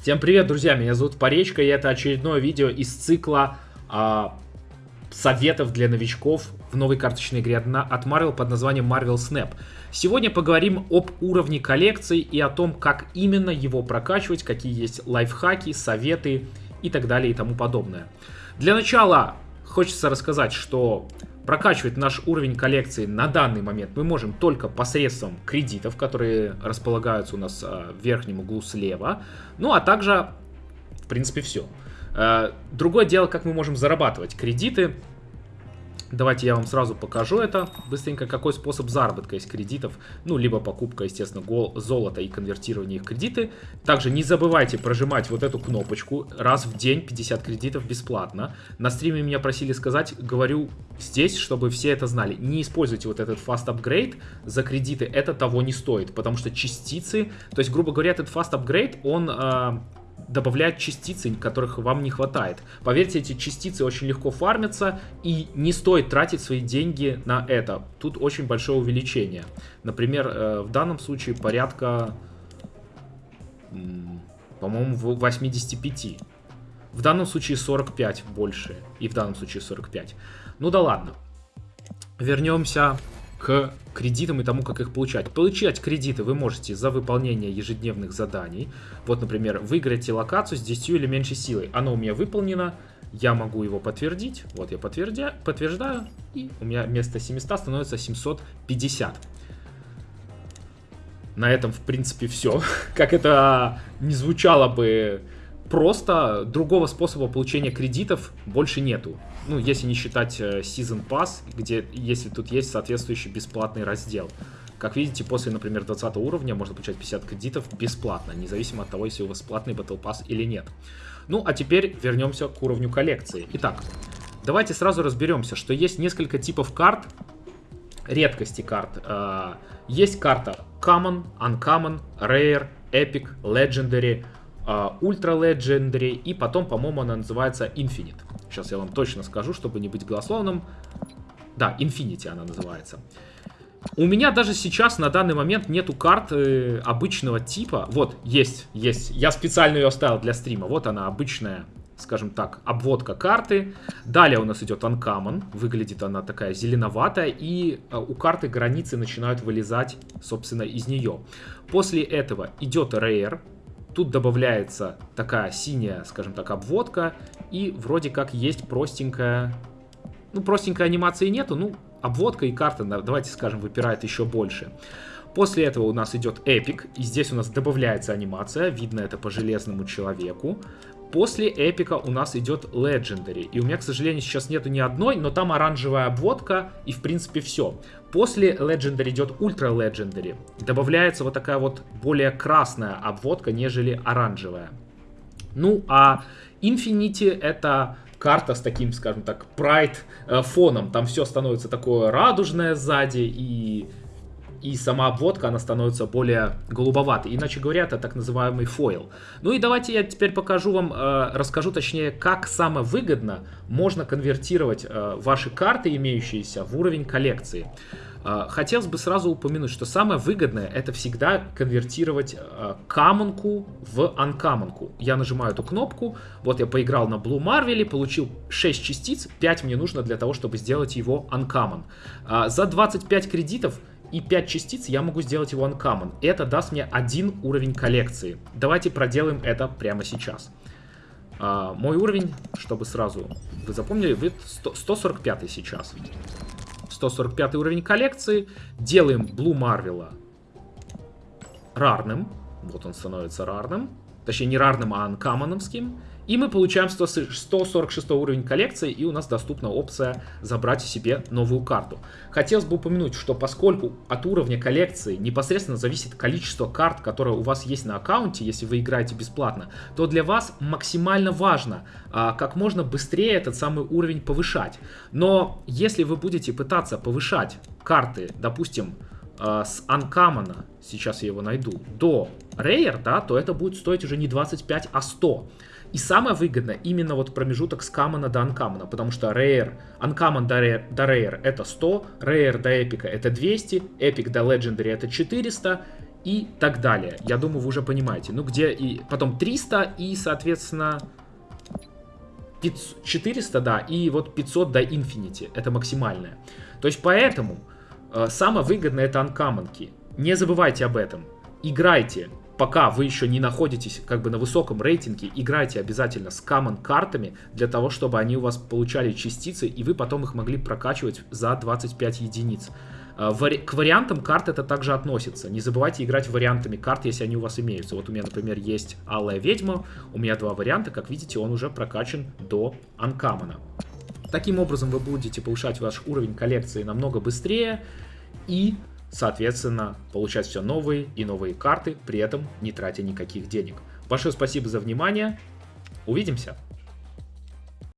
Всем привет, друзья, меня зовут Поречка, и это очередное видео из цикла а, советов для новичков в новой карточной игре от Marvel под названием Marvel Snap. Сегодня поговорим об уровне коллекции и о том, как именно его прокачивать, какие есть лайфхаки, советы и так далее и тому подобное. Для начала хочется рассказать, что Прокачивать наш уровень коллекции на данный момент мы можем только посредством кредитов, которые располагаются у нас а, в верхнем углу слева. Ну, а также, в принципе, все. Э, другое дело, как мы можем зарабатывать кредиты. Давайте я вам сразу покажу это быстренько, какой способ заработка из кредитов. Ну, либо покупка, естественно, золота и конвертирование их в кредиты. Также не забывайте прожимать вот эту кнопочку. Раз в день 50 кредитов бесплатно. На стриме меня просили сказать, говорю здесь, чтобы все это знали. Не используйте вот этот fast upgrade за кредиты, это того не стоит. Потому что частицы, то есть, грубо говоря, этот fast upgrade, он... Э, добавляет частицы, которых вам не хватает. Поверьте, эти частицы очень легко фармятся, и не стоит тратить свои деньги на это. Тут очень большое увеличение. Например, э, в данном случае порядка, по-моему, 85. В данном случае 45 больше, и в данном случае 45. Ну да ладно. Вернемся к кредитам и тому, как их получать. Получать кредиты вы можете за выполнение ежедневных заданий. Вот, например, выиграйте локацию с 10 или меньшей силой. Оно у меня выполнено, я могу его подтвердить. Вот я подтверждаю, подтверждаю и у меня вместо 700 становится 750. На этом, в принципе, все. Как это не звучало бы просто, другого способа получения кредитов больше нету ну, если не считать э, Season Pass, где, если тут есть соответствующий бесплатный раздел. Как видите, после, например, 20 уровня можно получать 50 кредитов бесплатно, независимо от того, если у вас платный Battle Pass или нет. Ну, а теперь вернемся к уровню коллекции. Итак, давайте сразу разберемся, что есть несколько типов карт, редкости карт. Э, есть карта Common, Uncommon, Rare, Epic, Legendary, Ultra Legendary и потом, по-моему, она называется Infinite. Сейчас я вам точно скажу, чтобы не быть голословным. Да, Infinity она называется. У меня даже сейчас на данный момент нету карты обычного типа. Вот, есть, есть. Я специально ее оставил для стрима. Вот она, обычная, скажем так, обводка карты. Далее у нас идет Uncommon. Выглядит она такая зеленоватая. И э, у карты границы начинают вылезать, собственно, из нее. После этого идет Rare. Тут добавляется такая синяя, скажем так, обводка. И вроде как есть простенькая... Ну, простенькой анимации нету, ну, обводка и карта, давайте скажем, выпирает еще больше. После этого у нас идет эпик, и здесь у нас добавляется анимация, видно это по железному человеку. После эпика у нас идет Legendary. И у меня, к сожалению, сейчас нету ни одной, но там оранжевая обводка и, в принципе, все. После Legendary идет Ultra Legendary. Добавляется вот такая вот более красная обводка, нежели оранжевая. Ну, а Infinity это карта с таким, скажем так, прайд э, фоном. Там все становится такое радужное сзади и и сама обводка, она становится более голубоватой. Иначе говоря, это так называемый фойл. Ну и давайте я теперь покажу вам, э, расскажу точнее, как самое выгодно можно конвертировать э, ваши карты, имеющиеся, в уровень коллекции. Э, хотелось бы сразу упомянуть, что самое выгодное это всегда конвертировать камонку в анкамонку. Я нажимаю эту кнопку, вот я поиграл на Blue Marvel, получил 6 частиц, 5 мне нужно для того, чтобы сделать его. Э, за 25 кредитов и 5 частиц я могу сделать его uncommon. Это даст мне один уровень коллекции. Давайте проделаем это прямо сейчас. Uh, мой уровень, чтобы сразу вы запомнили, 100, 145 сейчас. 145 уровень коллекции. Делаем Blue Marvel рарным. Вот он становится рарным. Точнее, не рарным, а анкамоновским. И мы получаем 100, 146 уровень коллекции, и у нас доступна опция забрать себе новую карту. Хотелось бы упомянуть, что поскольку от уровня коллекции непосредственно зависит количество карт, которые у вас есть на аккаунте, если вы играете бесплатно, то для вас максимально важно а, как можно быстрее этот самый уровень повышать. Но если вы будете пытаться повышать карты, допустим, а, с Uncommon, сейчас я его найду, до Rare, да, то это будет стоить уже не 25, а 100. И самое выгодное именно вот промежуток с Камона до Анкамона, потому что Rare, Uncommon до Rare, до Rare это 100, Rare до Эпика это 200, Epic до Legendary это 400, и так далее. Я думаю, вы уже понимаете. Ну, где и потом 300 и, соответственно, 500, 400, да, и вот 500 до Infinity. Это максимальное. То есть, поэтому э, самое выгодное это анкамонки. Не забывайте об этом. Играйте пока вы еще не находитесь как бы на высоком рейтинге, играйте обязательно с common картами для того, чтобы они у вас получали частицы, и вы потом их могли прокачивать за 25 единиц. А, к вариантам карт это также относится. Не забывайте играть вариантами карт, если они у вас имеются. Вот у меня, например, есть Алая Ведьма, у меня два варианта, как видите, он уже прокачан до Анкамана. Таким образом вы будете повышать ваш уровень коллекции намного быстрее и соответственно, получать все новые и новые карты, при этом не тратя никаких денег. Большое спасибо за внимание. Увидимся!